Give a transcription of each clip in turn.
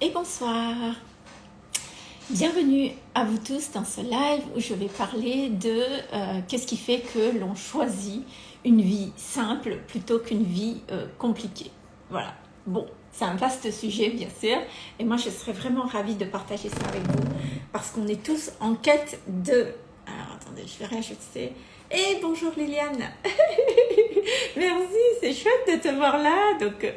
et bonsoir. Bienvenue à vous tous dans ce live où je vais parler de euh, qu'est-ce qui fait que l'on choisit une vie simple plutôt qu'une vie euh, compliquée. Voilà. Bon, c'est un vaste sujet bien sûr et moi je serais vraiment ravie de partager ça avec vous parce qu'on est tous en quête de... Alors attendez, je vais rajouter et bonjour Liliane Merci, c'est chouette de te voir là. Donc, euh,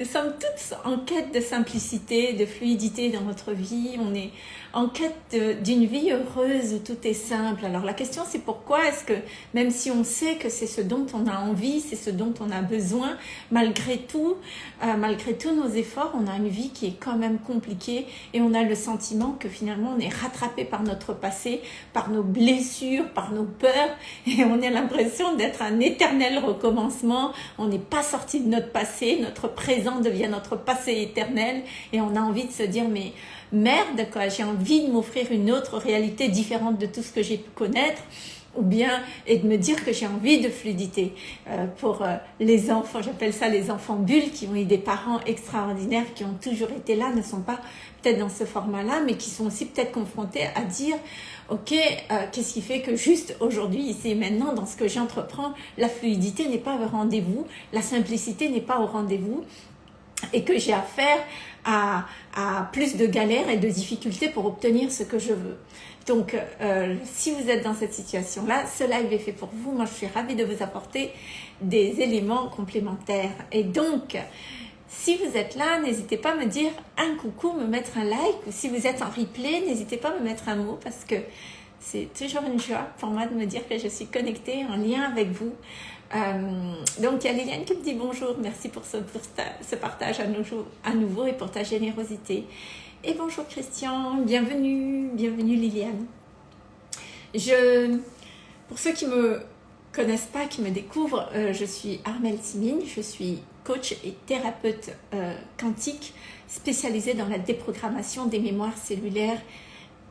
nous sommes toutes en quête de simplicité, de fluidité dans notre vie. On est en quête d'une vie heureuse où tout est simple. Alors la question c'est pourquoi est-ce que même si on sait que c'est ce dont on a envie, c'est ce dont on a besoin, malgré tout, euh, malgré tous nos efforts, on a une vie qui est quand même compliquée et on a le sentiment que finalement on est rattrapé par notre passé, par nos blessures, par nos peurs et on a l'impression d'être un éternel On n'est pas sorti de notre passé, notre présent devient notre passé éternel et on a envie de se dire mais merde, quoi, j'ai envie de m'offrir une autre réalité différente de tout ce que j'ai pu connaître ou bien et de me dire que j'ai envie de fluidité euh, pour euh, les enfants, j'appelle ça les enfants bulles qui ont eu des parents extraordinaires qui ont toujours été là, ne sont pas peut-être dans ce format-là, mais qui sont aussi peut-être confrontés à dire ok, euh, qu'est-ce qui fait que juste aujourd'hui, ici et maintenant, dans ce que j'entreprends, la fluidité n'est pas au rendez-vous, la simplicité n'est pas au rendez-vous, et que j'ai affaire à, à, plus de galères et de difficultés pour obtenir ce que je veux. Donc, euh, si vous êtes dans cette situation-là, ce live est fait pour vous. Moi, je suis ravie de vous apporter des éléments complémentaires. Et donc, si vous êtes là, n'hésitez pas à me dire un coucou, me mettre un like. Ou si vous êtes en replay, n'hésitez pas à me mettre un mot parce que c'est toujours une joie pour moi de me dire que je suis connectée, en lien avec vous. Euh, donc, il y a Liliane qui me dit bonjour, merci pour ce, partage à nouveau et pour ta générosité. Et bonjour Christian, bienvenue, bienvenue Liliane. Je, pour ceux qui me connaissent pas, qui me découvrent, euh, je suis Armelle Simine, je suis coach et thérapeute euh, quantique spécialisée dans la déprogrammation des mémoires cellulaires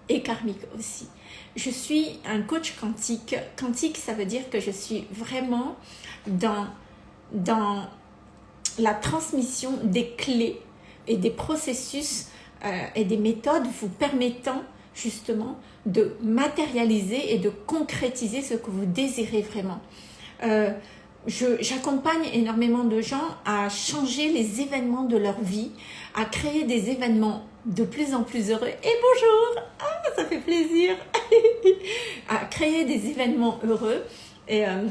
et karmiques aussi. Je suis un coach quantique. Quantique, ça veut dire que je suis vraiment dans, dans la transmission des clés et des processus euh, et des méthodes vous permettant justement de matérialiser et de concrétiser ce que vous désirez vraiment. Euh, J'accompagne énormément de gens à changer les événements de leur vie, à créer des événements de plus en plus heureux. Et bonjour Ah, ça fait plaisir À créer des événements heureux. Et euh,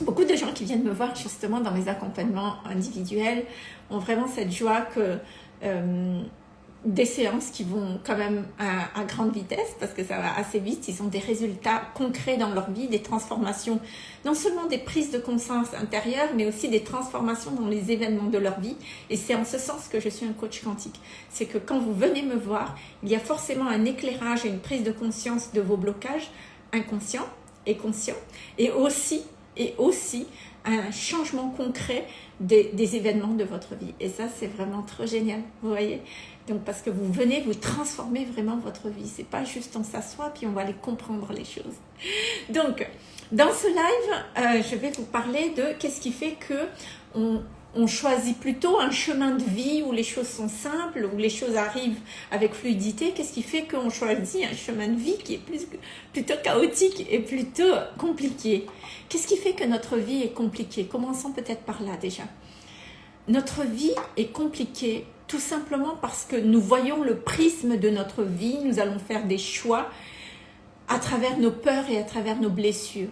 beaucoup de gens qui viennent me voir justement dans mes accompagnements individuels ont vraiment cette joie que... des séances qui vont quand même à, grande vitesse parce que ça va assez vite. Ils ont des résultats concrets dans leur vie, des transformations, non seulement des prises de conscience intérieures, mais aussi des transformations dans les événements de leur vie. Et c'est en ce sens que je suis un coach quantique. C'est que quand vous venez me voir, il y a forcément un éclairage et une prise de conscience de vos blocages inconscients et conscients. Et aussi, et aussi un changement concret des, événements de votre vie. Et ça, c'est vraiment trop génial. Vous voyez donc parce que vous venez vous transformer vraiment votre vie. C'est pas juste on s'assoit puis on va aller comprendre les choses. Donc dans ce live, euh, je vais vous parler de qu'est-ce qui fait que on, on, choisit plutôt un chemin de vie où les choses sont simples, où les choses arrivent avec fluidité. Qu'est-ce qui fait qu'on choisit un chemin de vie qui est plutôt chaotique et plutôt compliqué? Qu'est-ce qui fait que notre vie est compliquée? Commençons peut-être par là déjà. Notre vie est compliquée tout simplement parce que nous voyons le prisme de notre vie, nous allons faire des choix à travers nos peurs et à travers nos blessures.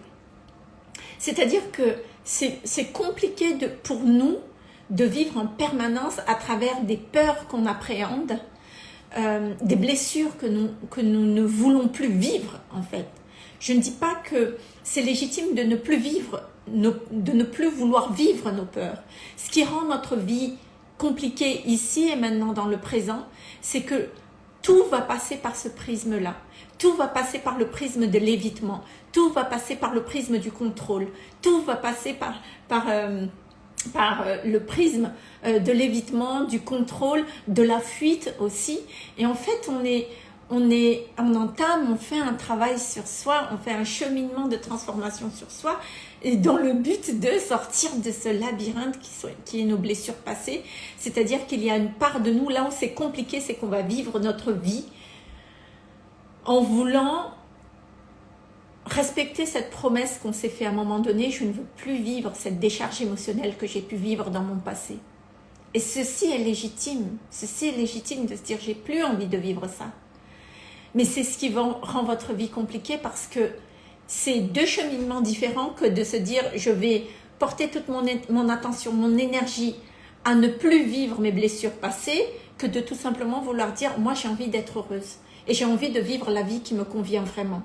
C'est-à-dire que c'est compliqué de, pour nous de vivre en permanence à travers des peurs qu'on appréhende, euh, des blessures que nous, que nous ne voulons plus vivre en fait. Je ne dis pas que c'est légitime de ne plus vivre, de ne plus vouloir vivre nos peurs. Ce qui rend notre vie compliqué ici et maintenant dans le présent, c'est que tout va passer par ce prisme-là. Tout va passer par le prisme de l'évitement. Tout va passer par le prisme du contrôle. Tout va passer par, par, euh, par euh, le prisme euh, de l'évitement, du contrôle, de la fuite aussi. Et en fait, on est, on, est, on entame, on fait un travail sur soi, on fait un cheminement de transformation sur soi, et dans le but de sortir de ce labyrinthe qui, qui est nos blessures passées. C'est-à-dire qu'il y a une part de nous, là où c'est compliqué, c'est qu'on va vivre notre vie en voulant respecter cette promesse qu'on s'est fait à un moment donné, je ne veux plus vivre cette décharge émotionnelle que j'ai pu vivre dans mon passé. Et ceci est légitime, ceci est légitime de se dire j'ai plus envie de vivre ça. Mais c'est ce qui rend votre vie compliquée parce que c'est deux cheminements différents que de se dire je vais porter toute mon, mon attention, mon énergie à ne plus vivre mes blessures passées que de tout simplement vouloir dire moi j'ai envie d'être heureuse et j'ai envie de vivre la vie qui me convient vraiment.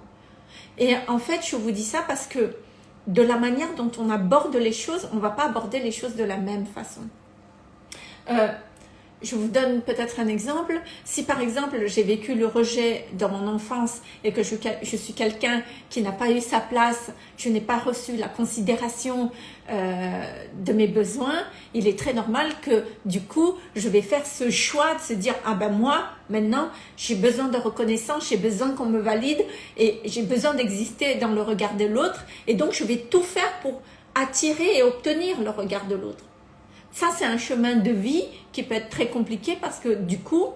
Et en fait, je vous dis ça parce que de la manière dont on aborde les choses, on ne va pas aborder les choses de la même façon. Euh, je vous donne peut-être un exemple. Si par exemple j'ai vécu le rejet dans mon enfance et que je, suis quelqu'un qui n'a pas eu sa place, je n'ai pas reçu la considération euh, de mes besoins, il est très normal que du coup je vais faire ce choix de se dire ah ben moi maintenant j'ai besoin de reconnaissance, j'ai besoin qu'on me valide et j'ai besoin d'exister dans le regard de l'autre et donc je vais tout faire pour attirer et obtenir le regard de l'autre. Ça, c'est un chemin de vie qui peut être très compliqué parce que du coup,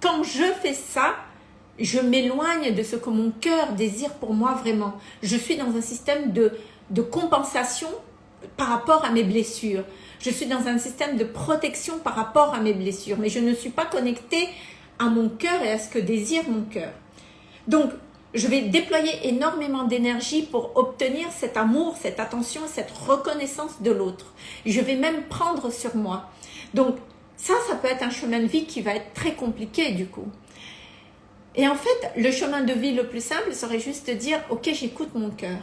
quand je fais ça, je m'éloigne de ce que mon cœur désire pour moi vraiment. Je suis dans un système de, compensation par rapport à mes blessures. Je suis dans un système de protection par rapport à mes blessures, mais je ne suis pas connectée à mon cœur et à ce que désire mon cœur. Donc, je vais déployer énormément d'énergie pour obtenir cet amour, cette attention, cette reconnaissance de l'autre. Je vais même prendre sur moi. Donc ça, ça peut être un chemin de vie qui va être très compliqué du coup. Et en fait, le chemin de vie le plus simple serait juste de dire, ok, j'écoute mon cœur.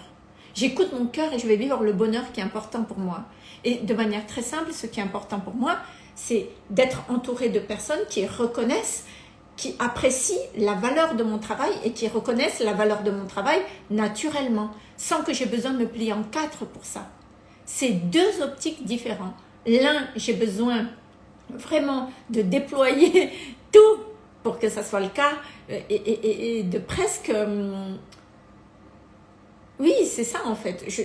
J'écoute mon cœur et je vais vivre le bonheur qui est important pour moi. Et de manière très simple, ce qui est important pour moi, c'est d'être entouré de personnes qui reconnaissent qui apprécient la valeur de mon travail et qui reconnaissent la valeur de mon travail naturellement, sans que j'ai besoin de me plier en quatre pour ça. C'est deux optiques différentes. L'un, j'ai besoin vraiment de déployer tout pour que ça soit le cas euh, et, de presque... Euh, oui, c'est ça en fait. Je,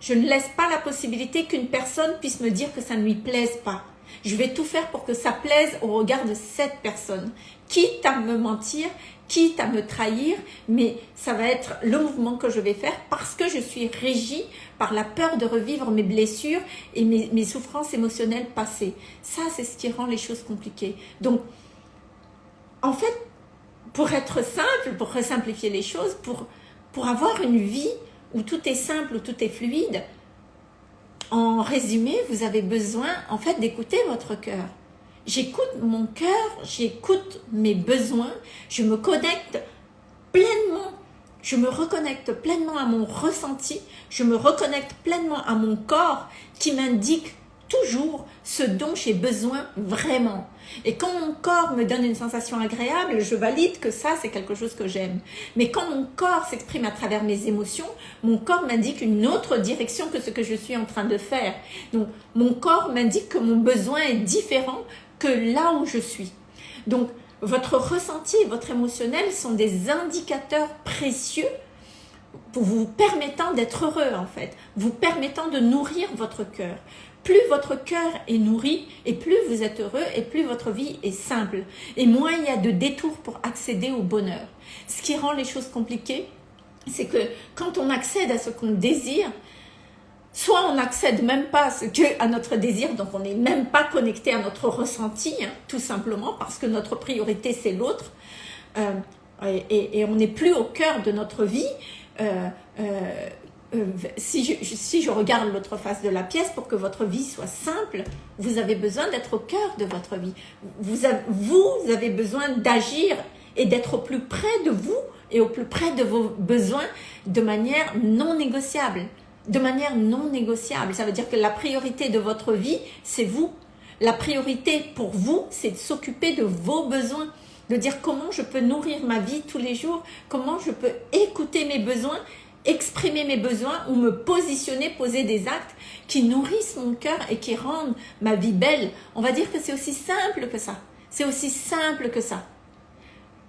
je ne laisse pas la possibilité qu'une personne puisse me dire que ça ne lui plaise pas. Je vais tout faire pour que ça plaise au regard de cette personne quitte à me mentir, quitte à me trahir, mais ça va être le mouvement que je vais faire parce que je suis régie par la peur de revivre mes blessures et mes, souffrances émotionnelles passées. Ça, c'est ce qui rend les choses compliquées. Donc, en fait, pour être simple, pour simplifier les choses, pour, pour avoir une vie où tout est simple, où tout est fluide, en résumé, vous avez besoin en fait d'écouter votre cœur. J'écoute mon cœur, j'écoute mes besoins, je me connecte pleinement, je me reconnecte pleinement à mon ressenti, je me reconnecte pleinement à mon corps qui m'indique toujours ce dont j'ai besoin vraiment. Et quand mon corps me donne une sensation agréable, je valide que ça, c'est quelque chose que j'aime. Mais quand mon corps s'exprime à travers mes émotions, mon corps m'indique une autre direction que ce que je suis en train de faire. Donc, mon corps m'indique que mon besoin est différent que là où je suis. Donc, votre ressenti et votre émotionnel sont des indicateurs précieux vous permettant d'être heureux en fait, vous permettant de nourrir votre cœur. Plus votre cœur est nourri et plus vous êtes heureux et plus votre vie est simple. Et moins il y a de détours pour accéder au bonheur. Ce qui rend les choses compliquées, c'est que quand on accède à ce qu'on désire, soit on n'accède même pas à, notre désir, donc on n'est même pas connecté à notre ressenti, hein, tout simplement parce que notre priorité c'est l'autre, euh, et, on n'est plus au cœur de notre vie. Euh, euh, si, je, si je regarde l'autre face de la pièce, pour que votre vie soit simple, vous avez besoin d'être au cœur de votre vie. Vous avez, vous avez besoin d'agir et d'être au plus près de vous et au plus près de vos besoins de manière non négociable de manière non négociable. Ça veut dire que la priorité de votre vie, c'est vous. La priorité pour vous, c'est de s'occuper de vos besoins, de dire comment je peux nourrir ma vie tous les jours, comment je peux écouter mes besoins, exprimer mes besoins ou me positionner, poser des actes qui nourrissent mon cœur et qui rendent ma vie belle. On va dire que c'est aussi simple que ça. C'est aussi simple que ça.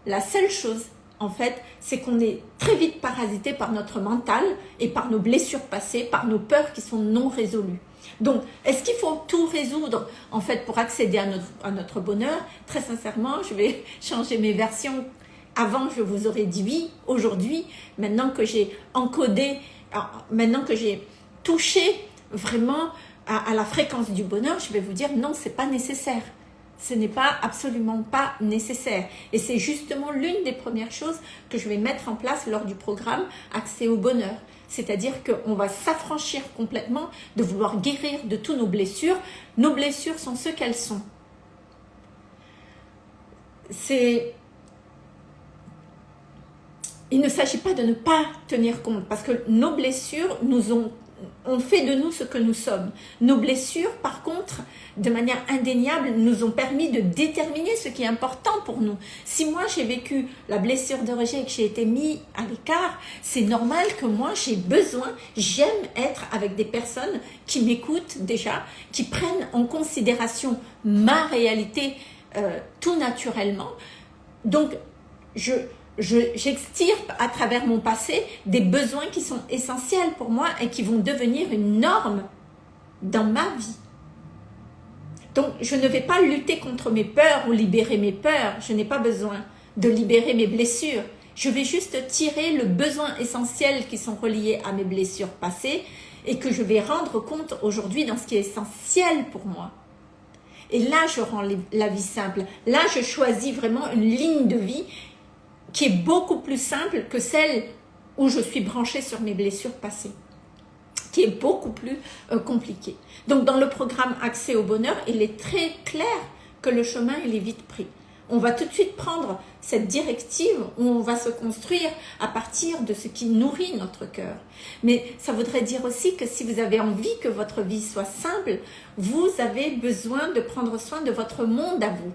La seule chose, en fait, c'est qu'on est très vite parasité par notre mental et par nos blessures passées, par nos peurs qui sont non résolues. Donc, est-ce qu'il faut tout résoudre, en fait, pour accéder à notre, bonheur? Très sincèrement, je vais changer mes versions. Avant, je vous aurais dit oui. Aujourd'hui, maintenant que j'ai encodé, maintenant que j'ai touché vraiment à, à la fréquence du bonheur, je vais vous dire non, c'est pas nécessaire ce n'est pas absolument pas nécessaire. Et c'est justement l'une des premières choses que je vais mettre en place lors du programme Accès au bonheur. C'est-à-dire qu'on va s'affranchir complètement de vouloir guérir de toutes nos blessures. Nos blessures sont ce qu'elles sont. C'est... Il ne s'agit pas de ne pas tenir compte parce que nos blessures nous ont on fait de nous ce que nous sommes. Nos blessures, par contre, de manière indéniable, nous ont permis de déterminer ce qui est important pour nous. Si moi j'ai vécu la blessure de rejet et que j'ai été mis à l'écart, c'est normal que moi j'ai besoin, j'aime être avec des personnes qui m'écoutent déjà, qui prennent en considération ma réalité euh, tout naturellement. Donc, je, j'extirpe à travers mon passé des besoins qui sont essentiels pour moi et qui vont devenir une norme dans ma vie. Donc, je ne vais pas lutter contre mes peurs ou libérer mes peurs. Je n'ai pas besoin de libérer mes blessures. Je vais juste tirer le besoin essentiel qui sont reliés à mes blessures passées et que je vais rendre compte aujourd'hui dans ce qui est essentiel pour moi. Et là, je rends la vie simple. Là, je choisis vraiment une ligne de vie qui est beaucoup plus simple que celle où je suis branchée sur mes blessures passées, qui est beaucoup plus euh, compliquée. Donc dans le programme Accès au bonheur, il est très clair que le chemin il est vite pris. On va tout de suite prendre cette directive où on va se construire à partir de ce qui nourrit notre cœur. Mais ça voudrait dire aussi que si vous avez envie que votre vie soit simple, vous avez besoin de prendre soin de votre monde à vous.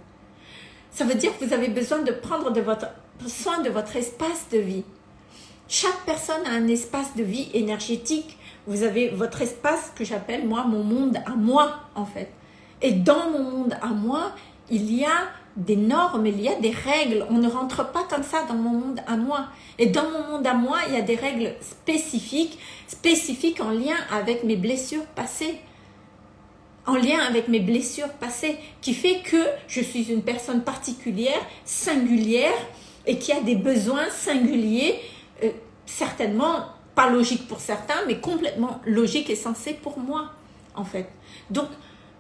Ça veut dire que vous avez besoin de prendre de votre soin de votre espace de vie. Chaque personne a un espace de vie énergétique. Vous avez votre espace que j'appelle moi mon monde à moi en fait. Et dans mon monde à moi, il y a des normes, il y a des règles. On ne rentre pas comme ça dans mon monde à moi. Et dans mon monde à moi, il y a des règles spécifiques, spécifiques en lien avec mes blessures passées en lien avec mes blessures passées, qui fait que je suis une personne particulière, singulière, et qui a des besoins singuliers, euh, certainement pas logiques pour certains, mais complètement logiques et sensés pour moi, en fait. Donc,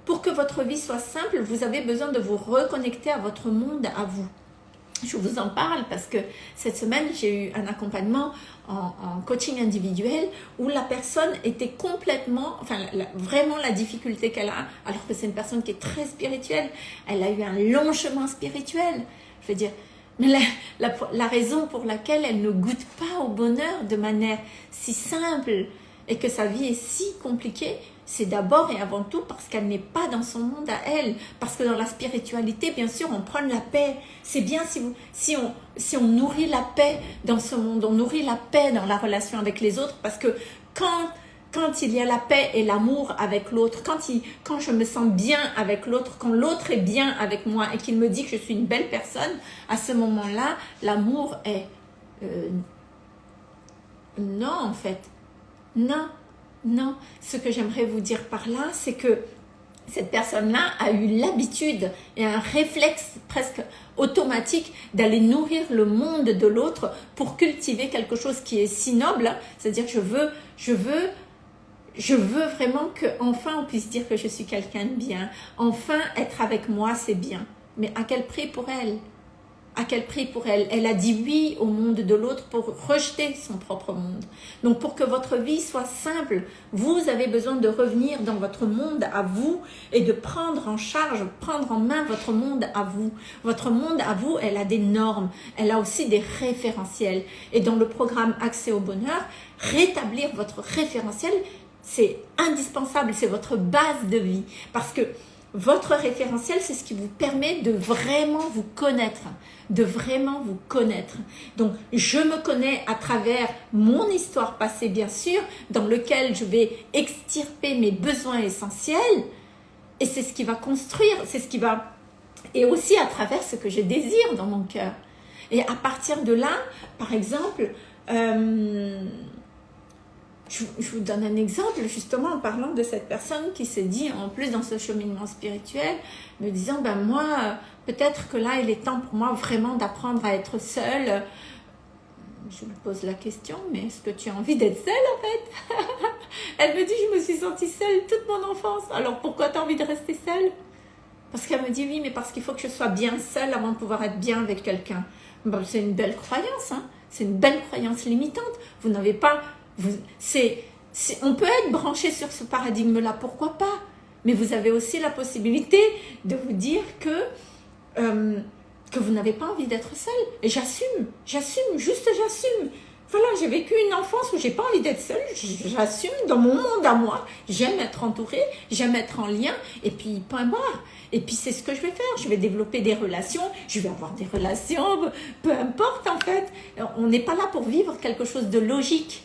pour que votre vie soit simple, vous avez besoin de vous reconnecter à votre monde, à vous. Je vous en parle parce que cette semaine, j'ai eu un accompagnement en, coaching individuel où la personne était complètement, enfin vraiment la difficulté qu'elle a, alors que c'est une personne qui est très spirituelle, elle a eu un long chemin spirituel. Je veux dire, mais la, raison pour laquelle elle ne goûte pas au bonheur de manière si simple et que sa vie est si compliquée, c'est d'abord et avant tout parce qu'elle n'est pas dans son monde à elle. Parce que dans la spiritualité, bien sûr, on prend la paix. C'est bien si, vous, si, on, si on nourrit la paix dans ce monde, on nourrit la paix dans la relation avec les autres. Parce que quand quand il y a la paix et l'amour avec l'autre, quand, quand je me sens bien avec l'autre, quand l'autre est bien avec moi et qu'il me dit que je suis une belle personne, à ce moment-là, l'amour est... Euh, non, en fait. Non, non. Ce que j'aimerais vous dire par là, c'est que cette personne-là a eu l'habitude et un réflexe presque automatique d'aller nourrir le monde de l'autre pour cultiver quelque chose qui est si noble. C'est-à-dire, je veux, je veux je veux vraiment que enfin on puisse dire que je suis quelqu'un de bien. Enfin, être avec moi, c'est bien. Mais à quel prix pour elle? À quel prix pour elle? Elle a dit oui au monde de l'autre pour rejeter son propre monde. Donc pour que votre vie soit simple, vous avez besoin de revenir dans votre monde à vous et de prendre en charge, prendre en main votre monde à vous. Votre monde à vous, elle a des normes, elle a aussi des référentiels. Et dans le programme Accès au bonheur, rétablir votre référentiel, c'est indispensable, c'est votre base de vie. Parce que votre référentiel, c'est ce qui vous permet de vraiment vous connaître, de vraiment vous connaître. Donc, je me connais à travers mon histoire passée, bien sûr, dans lequel je vais extirper mes besoins essentiels. Et c'est ce qui va construire, c'est ce qui va... Et aussi à travers ce que je désire dans mon cœur. Et à partir de là, par exemple, euh, je, vous donne un exemple justement en parlant de cette personne qui s'est dit en plus dans ce cheminement spirituel, me disant ben moi peut-être que là il est temps pour moi vraiment d'apprendre à être seule. Je me pose la question, mais est-ce que tu as envie d'être seule en fait? Elle me dit je me suis sentie seule toute mon enfance. Alors pourquoi tu as envie de rester seule? Parce qu'elle me dit oui mais parce qu'il faut que je sois bien seule avant de pouvoir être bien avec quelqu'un. Ben, c'est une belle croyance, hein c'est une belle croyance limitante. Vous n'avez pas c'est, on peut être branché sur ce paradigme-là, pourquoi pas? Mais vous avez aussi la possibilité de vous dire que, euh, que vous n'avez pas envie d'être seul. Et j'assume, j'assume, juste j'assume. Voilà, j'ai vécu une enfance où j'ai pas envie d'être seule, j'assume dans mon monde à moi, j'aime être entourée, j'aime être en lien, et puis point barre. Et puis c'est ce que je vais faire, je vais développer des relations, je vais avoir des relations, peu importe en fait. On n'est pas là pour vivre quelque chose de logique.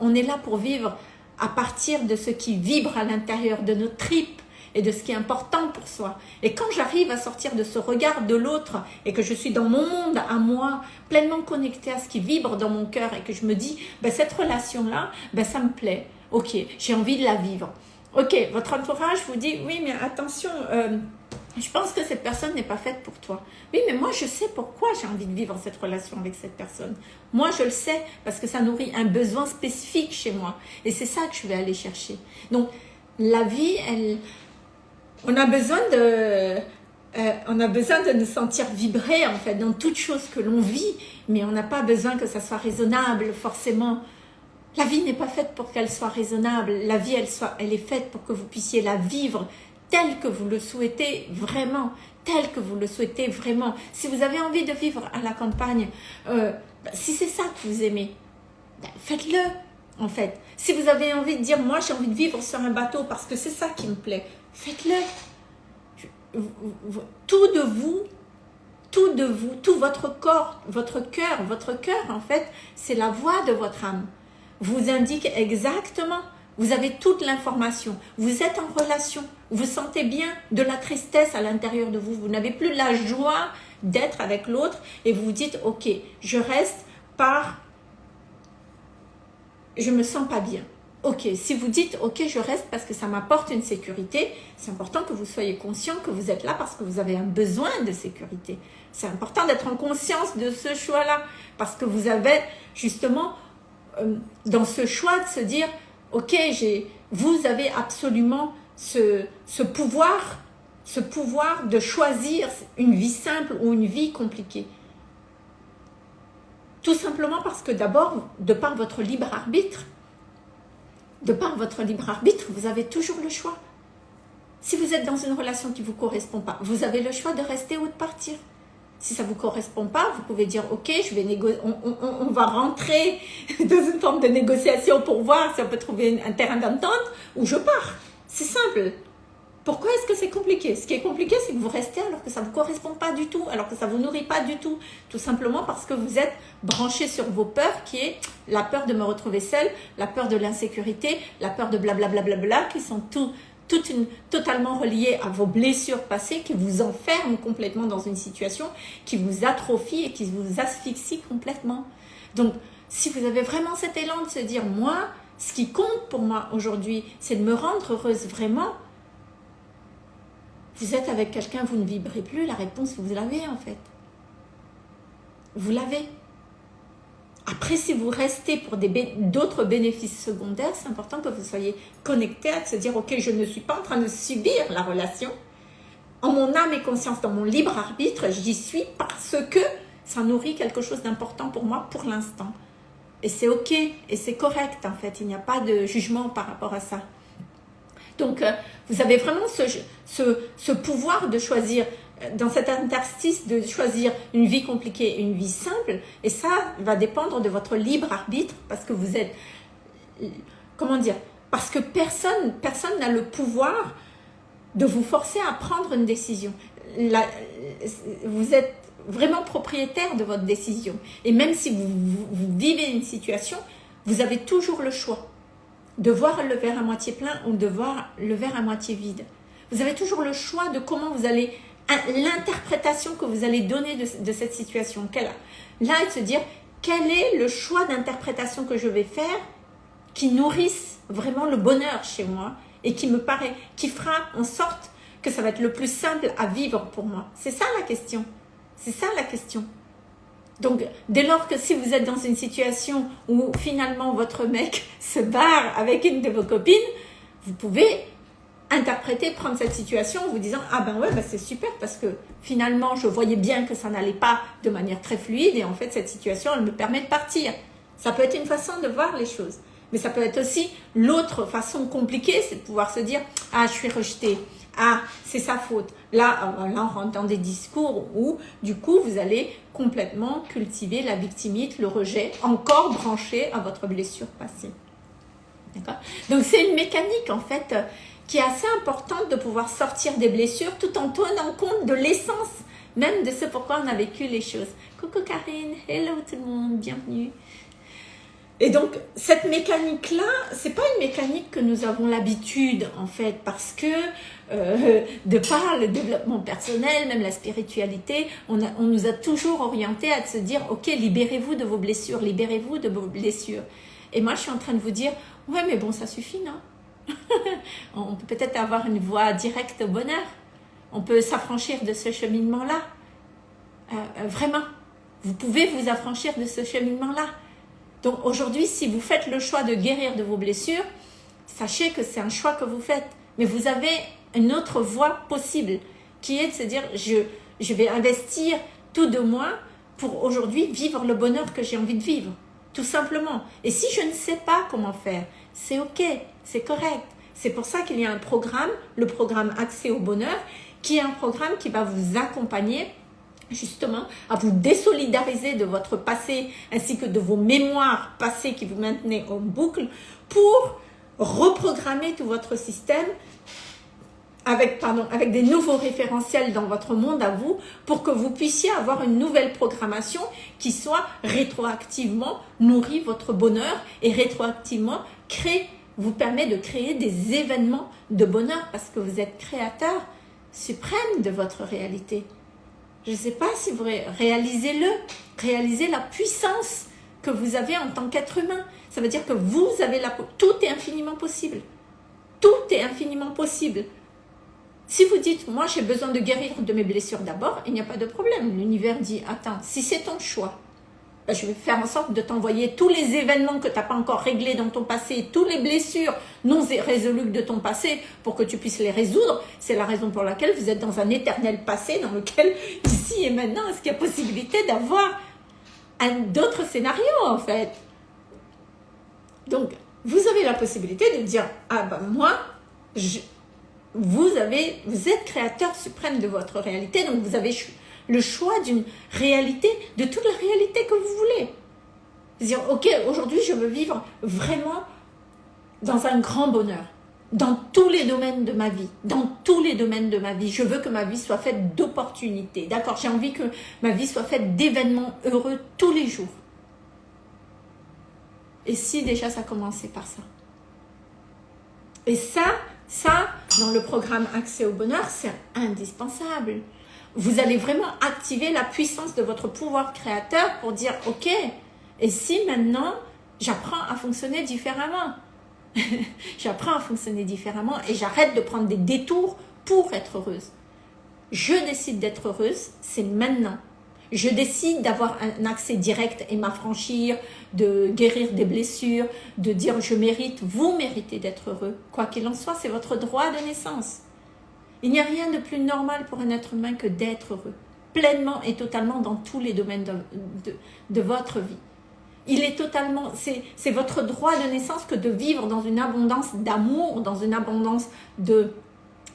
On est là pour vivre à partir de ce qui vibre à l'intérieur de nos tripes et de ce qui est important pour soi. Et quand j'arrive à sortir de ce regard de l'autre et que je suis dans mon monde à moi, pleinement connectée à ce qui vibre dans mon cœur et que je me dis, ben, cette relation-là, ben, ça me plaît. Ok, j'ai envie de la vivre. Ok, votre entourage vous dit, oui, mais attention, euh, je pense que cette personne n'est pas faite pour toi. Oui, mais moi, je sais pourquoi j'ai envie de vivre cette relation avec cette personne. Moi, je le sais parce que ça nourrit un besoin spécifique chez moi. Et c'est ça que je vais aller chercher. Donc, la vie, elle, on a besoin de... Euh, on a besoin de nous sentir vibrer en fait dans toute chose que l'on vit, mais on n'a pas besoin que ça soit raisonnable forcément. La vie n'est pas faite pour qu'elle soit raisonnable. La vie, elle, est faite pour que vous puissiez la vivre tel que vous le souhaitez vraiment, tel que vous le souhaitez vraiment. Si vous avez envie de vivre à la campagne, euh, bah, si c'est ça que vous aimez, bah, faites-le en fait. Si vous avez envie de dire, moi j'ai envie de vivre sur un bateau parce que c'est ça qui me plaît, faites-le. Tout de vous, tout de vous, tout votre corps, votre cœur, votre cœur en fait, c'est la voix de votre âme. Vous indique exactement vous avez toute l'information. Vous êtes en relation. Vous sentez bien de la tristesse à l'intérieur de vous. Vous n'avez plus la joie d'être avec l'autre et vous vous dites, ok, je reste par... Je me sens pas bien. Ok, si vous dites, ok, je reste parce que ça m'apporte une sécurité, c'est important que vous soyez conscient que vous êtes là parce que vous avez un besoin de sécurité. C'est important d'être en conscience de ce choix-là parce que vous avez justement dans ce choix de se dire, ok, vous avez absolument ce, ce, pouvoir, ce pouvoir de choisir une vie simple ou une vie compliquée. Tout simplement parce que d'abord, de par votre libre arbitre, de par votre libre arbitre, vous avez toujours le choix. Si vous êtes dans une relation qui ne vous correspond pas, vous avez le choix de rester ou de partir. Si ça ne vous correspond pas, vous pouvez dire, ok, je vais on, on, va rentrer dans une forme de négociation pour voir si on peut trouver un terrain d'entente ou je pars. C'est simple. Pourquoi est-ce que c'est compliqué? Ce qui est compliqué, c'est que vous restez alors que ça ne vous correspond pas du tout, alors que ça ne vous nourrit pas du tout. Tout simplement parce que vous êtes branché sur vos peurs, qui est la peur de me retrouver seule, la peur de l'insécurité, la peur de blablabla, bla, bla, bla, qui sont tout une, totalement relié à vos blessures passées qui vous enferment complètement dans une situation qui vous atrophie et qui vous asphyxie complètement. Donc, si vous avez vraiment cet élan de se dire, moi, ce qui compte pour moi aujourd'hui, c'est de me rendre heureuse vraiment, vous êtes avec quelqu'un, vous ne vibrez plus, la réponse, vous l'avez en fait. Vous l'avez. Après, si vous restez pour d'autres bénéfices secondaires, c'est important que vous soyez connecté à se dire, ok, je ne suis pas en train de subir la relation. En mon âme et conscience, dans mon libre arbitre, j'y suis parce que ça nourrit quelque chose d'important pour moi pour l'instant. Et c'est ok, et c'est correct en fait, il n'y a pas de jugement par rapport à ça. Donc, euh, vous avez vraiment ce, pouvoir de choisir dans cet interstice de choisir une vie compliquée une vie simple. Et ça va dépendre de votre libre arbitre parce que vous êtes... Comment dire Parce que personne personne n'a le pouvoir de vous forcer à prendre une décision. vous êtes vraiment propriétaire de votre décision. Et même si vous vivez une situation, vous avez toujours le choix de voir le verre à moitié plein ou de voir le verre à moitié vide. Vous avez toujours le choix de comment vous allez l'interprétation que vous allez donner de, cette situation. Là, et se dire, quel est le choix d'interprétation que je vais faire qui nourrisse vraiment le bonheur chez moi et qui me paraît, qui fera en sorte que ça va être le plus simple à vivre pour moi? C'est ça la question. C'est ça la question. Donc, dès lors que si vous êtes dans une situation où finalement votre mec se barre avec une de vos copines, vous pouvez interpréter, prendre cette situation en vous disant « Ah ben ouais, ben c'est super parce que finalement je voyais bien que ça n'allait pas de manière très fluide et en fait cette situation elle me permet de partir. » Ça peut être une façon de voir les choses. Mais ça peut être aussi l'autre façon compliquée, c'est de pouvoir se dire « Ah, je suis rejetée. Ah, c'est sa faute. » Là, là, on rentre dans des discours où, du coup, vous allez complètement cultiver la victimite, le rejet, encore branché à votre blessure passée. D'accord? Donc, c'est une mécanique, en fait, qui est assez importante de pouvoir sortir des blessures tout en tenant compte de l'essence même de ce pourquoi on a vécu les choses. Coucou Karine, hello tout le monde, bienvenue. Et donc, cette mécanique-là, c'est pas une mécanique que nous avons l'habitude, en fait, parce que euh, de par le développement personnel, même la spiritualité, on, on nous a toujours orienté à se dire, ok, libérez-vous de vos blessures, libérez-vous de vos blessures. Et moi, je suis en train de vous dire, ouais, mais bon, ça suffit, non? On peut peut-être avoir une voie directe au bonheur. On peut s'affranchir de ce cheminement-là. Euh, euh, vraiment, vous pouvez vous affranchir de ce cheminement-là. Donc aujourd'hui, si vous faites le choix de guérir de vos blessures, sachez que c'est un choix que vous faites. Mais vous avez une autre voie possible qui est de se dire je, je vais investir tout de moi pour aujourd'hui vivre le bonheur que j'ai envie de vivre. Tout simplement. Et si je ne sais pas comment faire, c'est ok c'est correct. C'est pour ça qu'il y a un programme, le programme Accès au bonheur, qui est un programme qui va vous accompagner justement à vous désolidariser de votre passé ainsi que de vos mémoires passées qui vous maintenez en boucle pour reprogrammer tout votre système avec, pardon, avec des nouveaux référentiels dans votre monde à vous pour que vous puissiez avoir une nouvelle programmation qui soit rétroactivement nourrit votre bonheur et rétroactivement crée vous permet de créer des événements de bonheur parce que vous êtes créateur suprême de votre réalité. Je ne sais pas si vous réalisez-le, réalisez la puissance que vous avez en tant qu'être humain. Ça veut dire que vous avez la... Tout est infiniment possible. Tout est infiniment possible. Si vous dites, moi j'ai besoin de guérir de mes blessures d'abord, il n'y a pas de problème. L'univers dit, attends, si c'est ton choix, ben, je vais faire en sorte de t'envoyer tous les événements que tu n'as pas encore réglés dans ton passé, toutes les blessures non résolues de ton passé pour que tu puisses les résoudre. C'est la raison pour laquelle vous êtes dans un éternel passé dans lequel, ici et maintenant, est-ce qu'il y a possibilité d'avoir d'autres scénarios en fait? Donc, vous avez la possibilité de dire, ah ben moi, vous, avez, vous êtes créateur suprême de votre réalité, donc vous avez le choix d'une réalité, de toute la réalité que vous voulez. Dire, ok, aujourd'hui je veux vivre vraiment dans un grand bonheur, dans tous les domaines de ma vie, dans tous les domaines de ma vie. Je veux que ma vie soit faite d'opportunités, d'accord J'ai envie que ma vie soit faite d'événements heureux tous les jours. Et si déjà ça commençait par ça? Et ça, ça, dans le programme Accès au bonheur, c'est indispensable vous allez vraiment activer la puissance de votre pouvoir créateur pour dire « Ok, et si maintenant j'apprends à fonctionner différemment? J'apprends à fonctionner différemment et j'arrête de prendre des détours pour être heureuse. Je décide d'être heureuse, c'est maintenant. Je décide d'avoir un accès direct et m'affranchir, de guérir des blessures, de dire je mérite, vous méritez d'être heureux. Quoi qu'il en soit, c'est votre droit de naissance. Il n'y a rien de plus normal pour un être humain que d'être heureux, pleinement et totalement dans tous les domaines de, votre vie. Il est totalement, c'est votre droit de naissance que de vivre dans une abondance d'amour, dans une abondance de,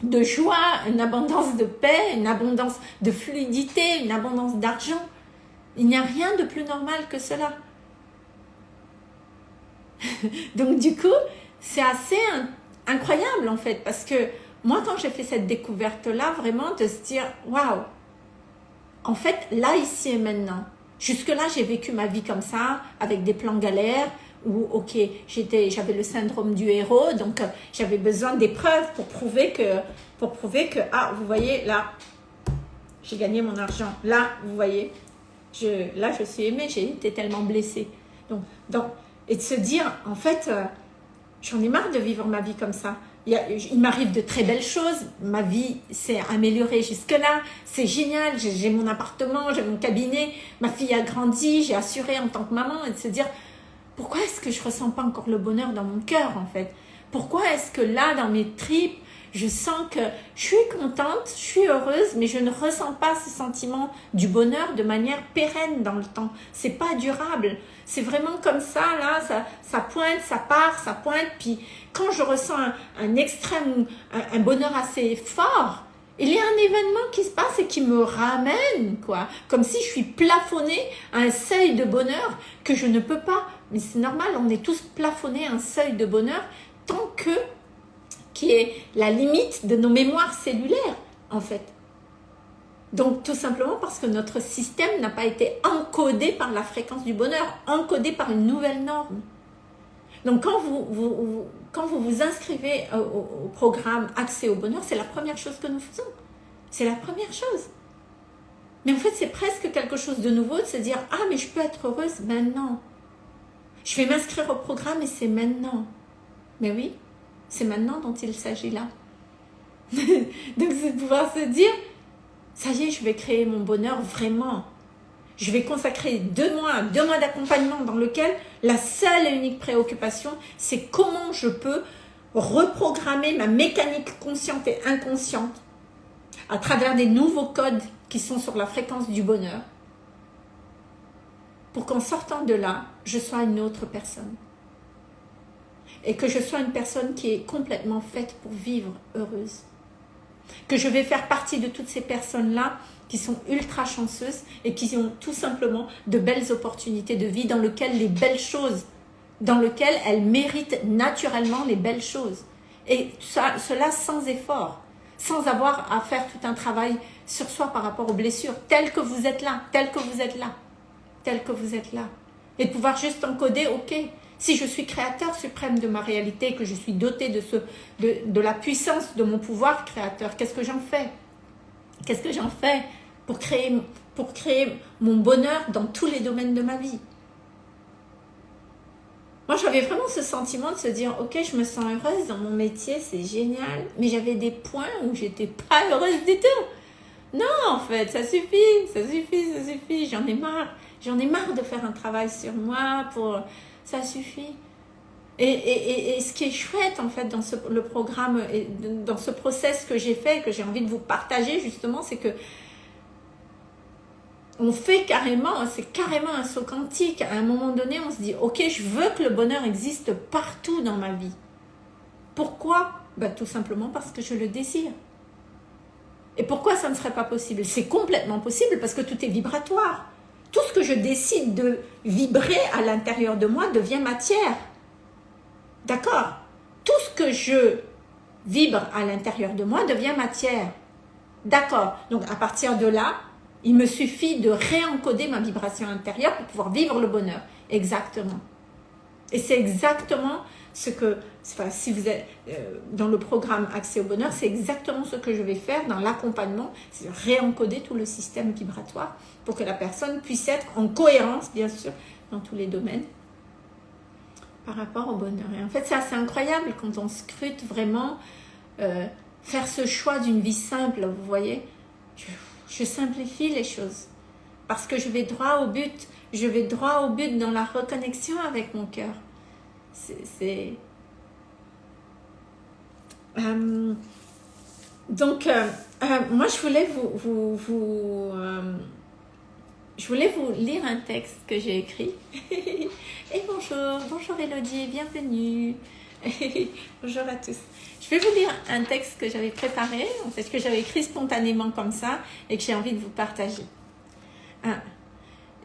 de joie, une abondance de paix, une abondance de fluidité, une abondance d'argent. Il n'y a rien de plus normal que cela. Donc du coup, c'est assez incroyable en fait, parce que moi, quand j'ai fait cette découverte-là, vraiment de se dire, waouh, en fait, là, ici et maintenant, jusque-là, j'ai vécu ma vie comme ça, avec des plans galères, où, ok, j'avais le syndrome du héros, donc euh, j'avais besoin d'épreuves pour prouver que, pour prouver que, ah, vous voyez, là, j'ai gagné mon argent. Là, vous voyez, je, là, je suis aimée, j'ai été tellement blessée. Donc, donc, et de se dire, en fait, euh, j'en ai marre de vivre ma vie comme ça. Il m'arrive de très belles choses, ma vie s'est améliorée jusque-là, c'est génial, j'ai mon appartement, j'ai mon cabinet, ma fille a grandi, j'ai assuré en tant que maman, et de se dire, pourquoi est-ce que je ressens pas encore le bonheur dans mon cœur, en fait? Pourquoi est-ce que là, dans mes tripes, je sens que je suis contente, je suis heureuse, mais je ne ressens pas ce sentiment du bonheur de manière pérenne dans le temps? C'est pas durable. C'est vraiment comme ça, là, ça, ça pointe, ça part, ça pointe. Puis quand je ressens un, extrême, un, bonheur assez fort, il y a un événement qui se passe et qui me ramène, quoi. Comme si je suis plafonnée à un seuil de bonheur que je ne peux pas. Mais c'est normal, on est tous plafonnés à un seuil de bonheur tant que qui est la limite de nos mémoires cellulaires, en fait. Donc, tout simplement parce que notre système n'a pas été encodé par la fréquence du bonheur, encodé par une nouvelle norme. Donc, quand vous vous, inscrivez au programme Accès au bonheur, c'est la première chose que nous faisons. C'est la première chose. Mais en fait, c'est presque quelque chose de nouveau de se dire « Ah, mais je peux être heureuse maintenant. Je vais m'inscrire au programme et c'est maintenant. » Mais oui, c'est maintenant dont il s'agit là. Donc c'est de pouvoir se dire, ça y est, je vais créer mon bonheur vraiment. Je vais consacrer deux mois, deux mois d'accompagnement dans lequel la seule et unique préoccupation, c'est comment je peux reprogrammer ma mécanique consciente et inconsciente à travers des nouveaux codes qui sont sur la fréquence du bonheur pour qu'en sortant de là, je sois une autre personne et que je sois une personne qui est complètement faite pour vivre heureuse. Que je vais faire partie de toutes ces personnes-là qui sont ultra chanceuses et qui ont tout simplement de belles opportunités de vie dans lesquelles les belles choses, dans lesquelles elles méritent naturellement les belles choses. Et cela sans effort, sans avoir à faire tout un travail sur soi par rapport aux blessures, tel que vous êtes là, tel que vous êtes là, tel que vous êtes là. Et de pouvoir juste encoder, ok, si je suis créateur suprême de ma réalité, que je suis doté de, ce, de, la puissance de mon pouvoir créateur, qu'est-ce que j'en fais? Qu'est-ce que j'en fais pour créer, pour créer mon bonheur dans tous les domaines de ma vie? Moi, j'avais vraiment ce sentiment de se dire, ok, je me sens heureuse dans mon métier, c'est génial, mais j'avais des points où j'étais pas heureuse du tout. Non, en fait, ça suffit, ça suffit, ça suffit, j'en ai marre. J'en ai marre de faire un travail sur moi pour ça suffit. Et, ce qui est chouette en fait dans ce, le programme, et dans ce process que j'ai fait, que j'ai envie de vous partager justement, c'est que on fait carrément, c'est carrément un saut quantique. À un moment donné, on se dit, ok, je veux que le bonheur existe partout dans ma vie. Pourquoi? Ben, Tout simplement parce que je le désire. Et pourquoi ça ne serait pas possible? C'est complètement possible parce que tout est vibratoire tout ce que je décide de vibrer à l'intérieur de moi devient matière. D'accord? Tout ce que je vibre à l'intérieur de moi devient matière. D'accord? Donc à partir de là, il me suffit de réencoder ma vibration intérieure pour pouvoir vivre le bonheur. Exactement. Et c'est exactement ce que, si vous êtes euh, dans le programme Accès au bonheur, c'est exactement ce que je vais faire dans l'accompagnement, c'est réencoder tout le système vibratoire pour que la personne puisse être en cohérence, bien sûr, dans tous les domaines par rapport au bonheur. Et en fait, c'est assez incroyable quand on scrute vraiment euh, faire ce choix d'une vie simple, vous voyez. je simplifie les choses parce que je vais droit au but, je vais droit au but dans la reconnexion avec mon cœur c'est... Euh, donc, euh, moi, je voulais vous... vous, je voulais vous lire un texte que j'ai écrit. Et bonjour, bonjour Elodie, bienvenue. bonjour à tous. Je vais vous lire un texte que j'avais préparé, en fait, que j'avais écrit spontanément comme ça et que j'ai envie de vous partager.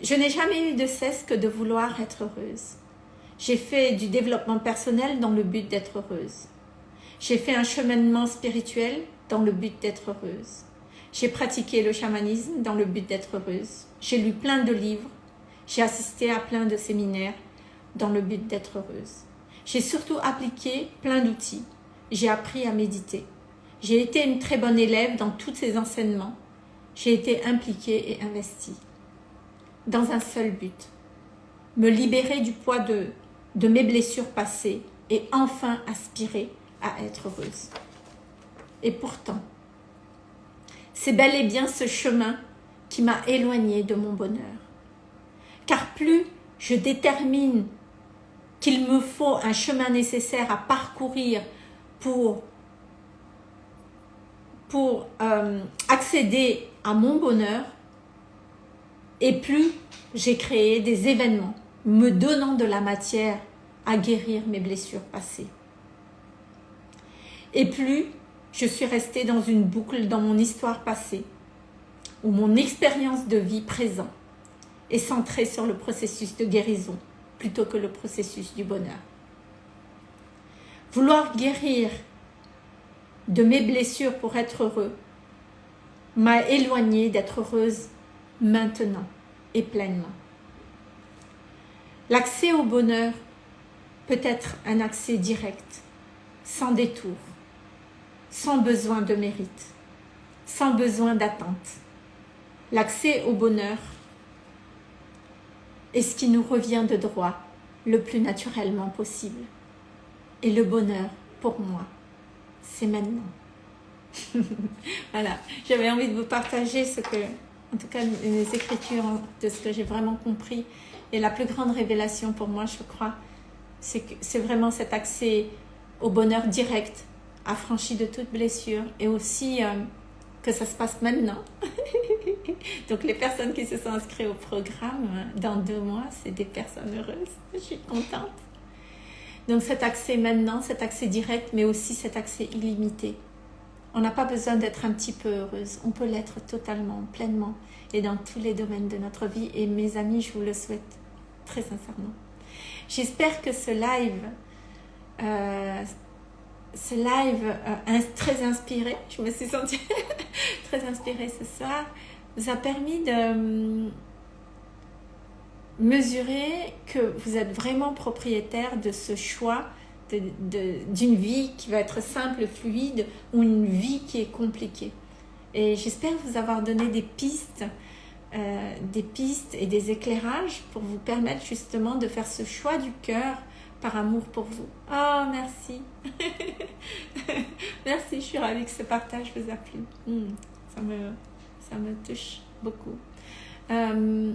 Je n'ai jamais eu de cesse que de vouloir être heureuse. J'ai fait du développement personnel dans le but d'être heureuse. J'ai fait un cheminement spirituel dans le but d'être heureuse. J'ai pratiqué le chamanisme dans le but d'être heureuse. J'ai lu plein de livres. J'ai assisté à plein de séminaires dans le but d'être heureuse. J'ai surtout appliqué plein d'outils. J'ai appris à méditer. J'ai été une très bonne élève dans tous ces enseignements j'ai été impliquée et investie dans un seul but. Me libérer du poids de, de mes blessures passées et enfin aspirer à être heureuse. Et pourtant, c'est bel et bien ce chemin qui m'a éloignée de mon bonheur. Car plus je détermine qu'il me faut un chemin nécessaire à parcourir pour, pour euh, accéder à mon bonheur, et plus j'ai créé des événements me donnant de la matière à guérir mes blessures passées. Et plus je suis restée dans une boucle dans mon histoire passée, où mon expérience de vie présent est centrée sur le processus de guérison plutôt que le processus du bonheur. Vouloir guérir de mes blessures pour être heureux m'a éloignée d'être heureuse maintenant et pleinement. L'accès au bonheur peut être un accès direct, sans détour, sans besoin de mérite, sans besoin d'attente. L'accès au bonheur est ce qui nous revient de droit le plus naturellement possible. Et le bonheur, pour moi, c'est maintenant. voilà, j'avais envie de vous partager ce que, en tout cas, les écritures de ce que j'ai vraiment compris. Et la plus grande révélation pour moi, je crois, c'est vraiment cet accès au bonheur direct, affranchi de toute blessure et aussi euh, que ça se passe maintenant. Donc les personnes qui se sont inscrites au programme, dans deux mois, c'est des personnes heureuses. Je suis contente. Donc cet accès maintenant, cet accès direct, mais aussi cet accès illimité. On n'a pas besoin d'être un petit peu heureuse. On peut l'être totalement, pleinement et dans tous les domaines de notre vie. Et mes amis, je vous le souhaite très sincèrement. J'espère que ce live, euh, ce live euh, très inspiré, je me suis sentie très inspirée ce soir, vous a permis de hum, mesurer que vous êtes vraiment propriétaire de ce choix d'une vie qui va être simple, fluide ou une vie qui est compliquée. Et j'espère vous avoir donné des pistes euh, des pistes et des éclairages pour vous permettre justement de faire ce choix du cœur par amour pour vous. Oh, merci. merci, je suis ravie que ce partage vous a plu. Hmm, ça, me, ça me touche beaucoup. Euh,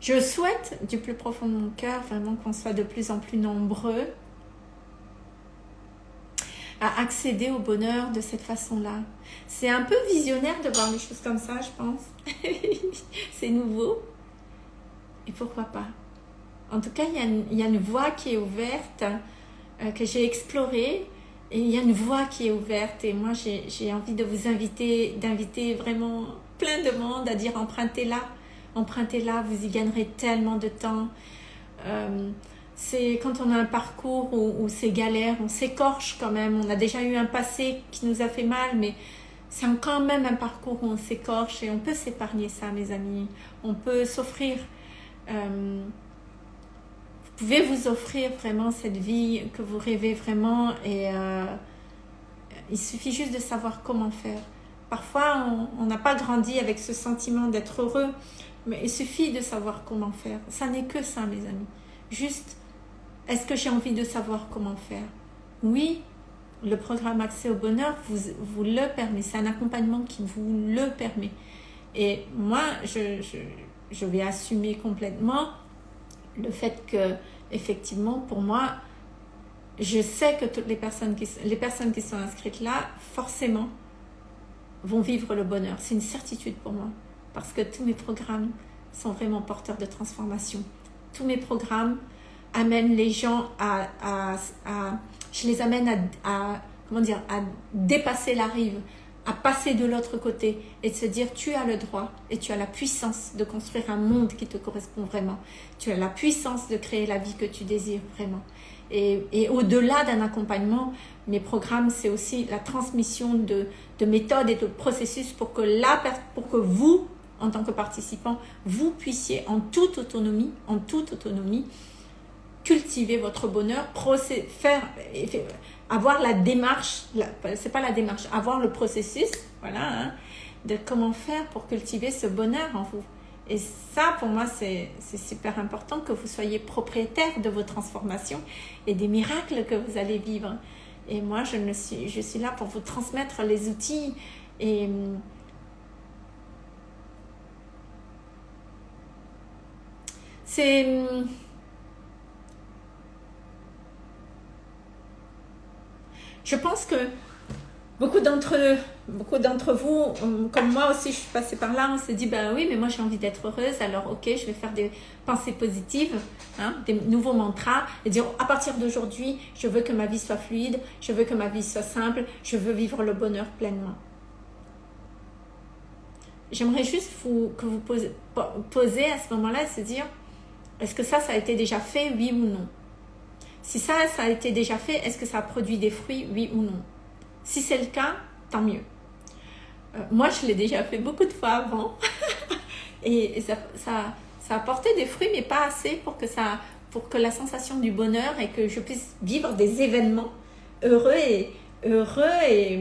je souhaite du plus profond de mon cœur vraiment qu'on soit de plus en plus nombreux à accéder au bonheur de cette façon-là. C'est un peu visionnaire de voir les choses comme ça, je pense. c'est nouveau. Et pourquoi pas? En tout cas, il y, a une, voie qui est ouverte, euh, que j'ai explorée. Et il y a une voie qui est ouverte. Et moi, j'ai envie de vous inviter, d'inviter vraiment plein de monde à dire empruntez-la. Empruntez-la, vous y gagnerez tellement de temps. Euh, c'est quand on a un parcours où, c'est galère, on s'écorche quand même. On a déjà eu un passé qui nous a fait mal, mais c'est quand même un parcours où on s'écorche et on peut s'épargner ça, mes amis. On peut s'offrir. Euh, pouvez vous offrir vraiment cette vie que vous rêvez vraiment et euh, il suffit juste de savoir comment faire. Parfois, on n'a pas grandi avec ce sentiment d'être heureux, mais il suffit de savoir comment faire. Ça n'est que ça, mes amis. Juste est-ce que j'ai envie de savoir comment faire? Oui, le programme Accès au bonheur vous, vous le permet. C'est un accompagnement qui vous le permet. Et moi, je, je, vais assumer complètement le fait que, effectivement, pour moi, je sais que toutes les personnes qui, les personnes qui sont inscrites là, forcément, vont vivre le bonheur. C'est une certitude pour moi. Parce que tous mes programmes sont vraiment porteurs de transformation. Tous mes programmes amène les gens à, à, je les amène à, à, comment dire, à dépasser la rive, à passer de l'autre côté et de se dire tu as le droit et tu as la puissance de construire un monde qui te correspond vraiment. Tu as la puissance de créer la vie que tu désires vraiment. Et, et au-delà d'un accompagnement, mes programmes, c'est aussi la transmission de, de, méthodes et de processus pour que, la, pour que vous, en tant que participant, vous puissiez en toute autonomie, en toute autonomie, cultiver votre bonheur, faire, avoir la démarche, c'est pas la démarche, avoir le processus, voilà, hein, de comment faire pour cultiver ce bonheur en vous. Et ça, pour moi, c'est super important que vous soyez propriétaire de vos transformations et des miracles que vous allez vivre. Et moi, je, ne suis, je suis là pour vous transmettre les outils et c'est je pense que beaucoup d'entre beaucoup d'entre vous, comme moi aussi, je suis passée par là, on s'est dit, ben oui, mais moi j'ai envie d'être heureuse, alors ok, je vais faire des pensées positives, hein, des nouveaux mantras, et dire, à partir d'aujourd'hui, je veux que ma vie soit fluide, je veux que ma vie soit simple, je veux vivre le bonheur pleinement. J'aimerais juste que vous posez, posez à ce moment-là, se dire, est-ce que ça, ça a été déjà fait, oui ou non? Si ça, ça a été déjà fait, est-ce que ça a produit des fruits, oui ou non? Si c'est le cas, tant mieux. Euh, moi, je l'ai déjà fait beaucoup de fois avant. et, ça, ça, ça, a porté des fruits, mais pas assez pour que, ça, pour que la sensation du bonheur et que je puisse vivre des événements heureux et, heureux et,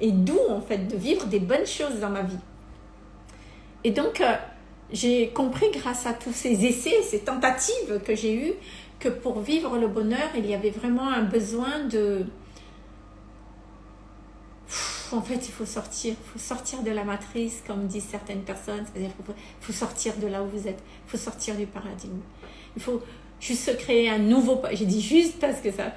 et doux, en fait, de vivre des bonnes choses dans ma vie. Et donc, euh, j'ai compris grâce à tous ces essais, ces tentatives que j'ai eues, que pour vivre le bonheur, il y avait vraiment un besoin de, en fait, il faut sortir, il faut sortir de la matrice, comme disent certaines personnes, c'est-à-dire qu'il faut, sortir de là où vous êtes, il faut sortir du paradigme. Il faut juste créer un nouveau, j'ai dit juste parce que ça,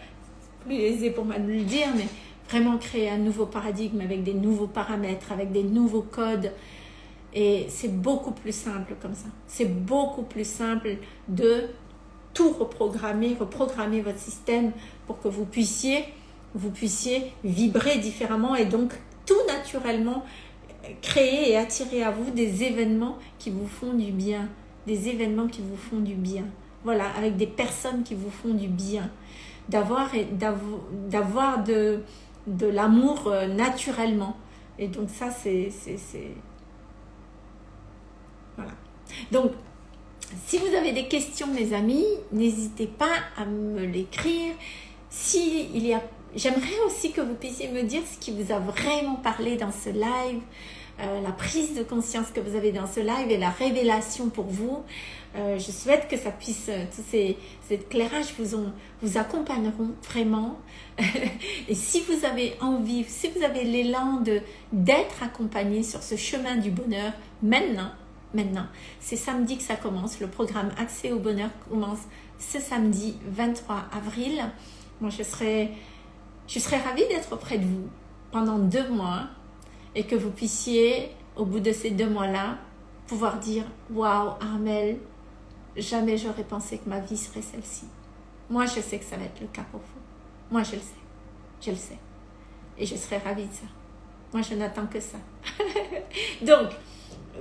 plus aisé pour moi de le dire, mais vraiment créer un nouveau paradigme avec des nouveaux paramètres, avec des nouveaux codes. Et c'est beaucoup plus simple comme ça. C'est beaucoup plus simple de tout reprogrammer, reprogrammer votre système pour que vous puissiez vous puissiez vibrer différemment et donc tout naturellement créer et attirer à vous des événements qui vous font du bien, des événements qui vous font du bien. Voilà, avec des personnes qui vous font du bien, d'avoir de, de l'amour euh, naturellement. Et donc ça, c'est... Voilà. Donc, si vous avez des questions, mes amis, n'hésitez pas à me l'écrire. S'il y a J'aimerais aussi que vous puissiez me dire ce qui vous a vraiment parlé dans ce live, euh, la prise de conscience que vous avez dans ce live et la révélation pour vous. Euh, je souhaite que ça puisse, euh, tous ces, éclairages vous, ont, vous accompagneront vraiment. et si vous avez envie, si vous avez l'élan d'être accompagné sur ce chemin du bonheur, maintenant, maintenant, c'est samedi que ça commence. Le programme Accès au bonheur commence ce samedi 23 avril. Moi, je serai je serais ravie d'être auprès de vous pendant deux mois et que vous puissiez, au bout de ces deux mois-là, pouvoir dire « Waouh, Armel, jamais j'aurais pensé que ma vie serait celle-ci. » Moi, je sais que ça va être le cas pour vous. Moi, je le sais. Je le sais. Et je serais ravie de ça. Moi, je n'attends que ça. Donc,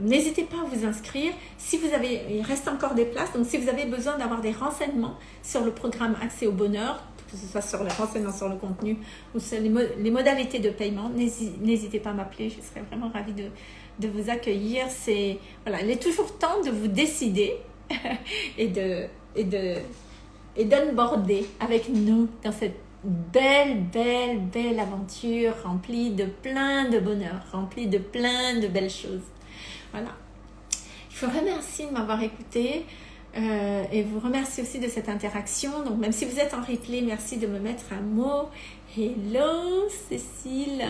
n'hésitez pas à vous inscrire. Si vous avez, il reste encore des places. Donc, si vous avez besoin d'avoir des renseignements sur le programme Accès au bonheur, que ce soit sur les renseignements sur le contenu ou sur les, modalités de paiement, n'hésitez pas à m'appeler, je serais vraiment ravie de, vous accueillir. C'est voilà, il est toujours temps de vous décider et de et de et avec nous dans cette belle, belle, belle aventure remplie de plein de bonheur, remplie de plein de belles choses. Voilà. Je vous remercie de m'avoir écouté. Euh, et vous remercie aussi de cette interaction. Donc, même si vous êtes en replay, merci de me mettre un mot. Hello, Cécile.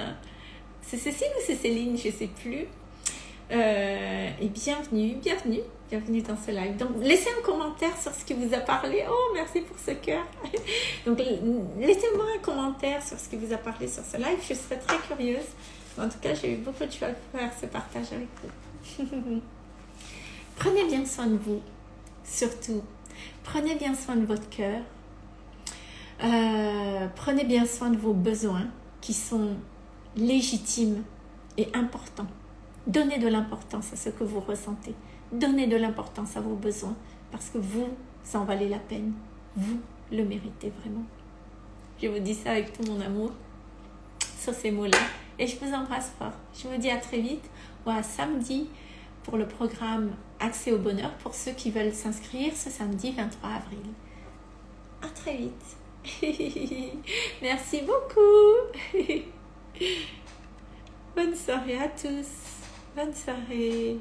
C'est Cécile ou c'est Céline? Je ne sais plus. Euh, et bienvenue, bienvenue, bienvenue dans ce live. Donc, laissez un commentaire sur ce qui vous a parlé. Oh, merci pour ce cœur. Donc, laissez-moi un commentaire sur ce qui vous a parlé sur ce live. Je serais très curieuse. En tout cas, j'ai eu beaucoup de choses à faire ce partage avec vous. Prenez bien soin de vous surtout. Prenez bien soin de votre cœur. Euh, prenez bien soin de vos besoins qui sont légitimes et importants. Donnez de l'importance à ce que vous ressentez. Donnez de l'importance à vos besoins parce que vous, en valait la peine. Vous le méritez vraiment. Je vous dis ça avec tout mon amour sur ces mots-là. Et je vous embrasse fort. Je vous dis à très vite à samedi pour le programme Accès au bonheur pour ceux qui veulent s'inscrire ce samedi 23 avril. À très vite. Merci beaucoup. Bonne soirée à tous. Bonne soirée.